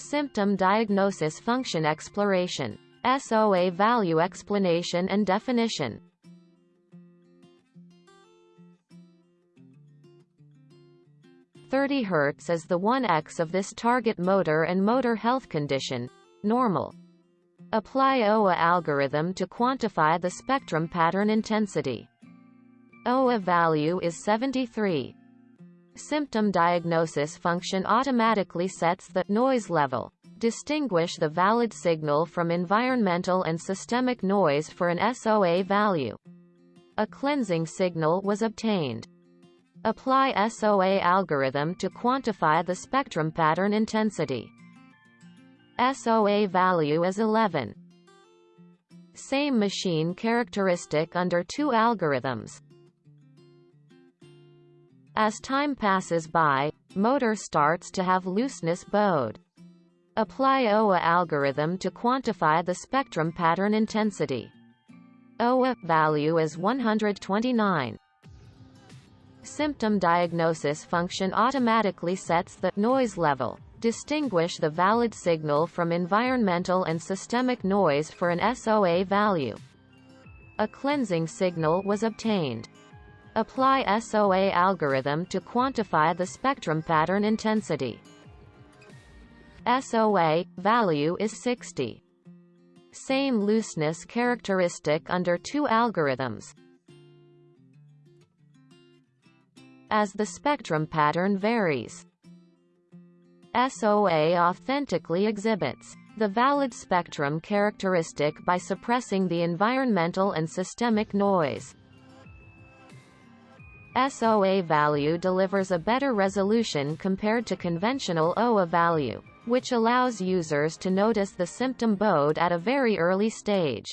Symptom diagnosis function exploration. SOA value explanation and definition. Thirty Hz is the 1x of this target motor and motor health condition. Normal. Apply OA algorithm to quantify the spectrum pattern intensity. OA value is 73. Symptom diagnosis function automatically sets the noise level. Distinguish the valid signal from environmental and systemic noise for an SOA value. A cleansing signal was obtained. Apply SOA algorithm to quantify the spectrum pattern intensity. SOA value is 11. Same machine characteristic under two algorithms. As time passes by, motor starts to have looseness bowed. Apply OA algorithm to quantify the spectrum pattern intensity. OA value is 129. Symptom diagnosis function automatically sets the noise level distinguish the valid signal from environmental and systemic noise for an SOA value. A cleansing signal was obtained. Apply SOA algorithm to quantify the spectrum pattern intensity. SOA value is 60. Same looseness characteristic under two algorithms. As the spectrum pattern varies, SOA authentically exhibits the valid spectrum characteristic by suppressing the environmental and systemic noise. SOA value delivers a better resolution compared to conventional OA value, which allows users to notice the symptom bode at a very early stage.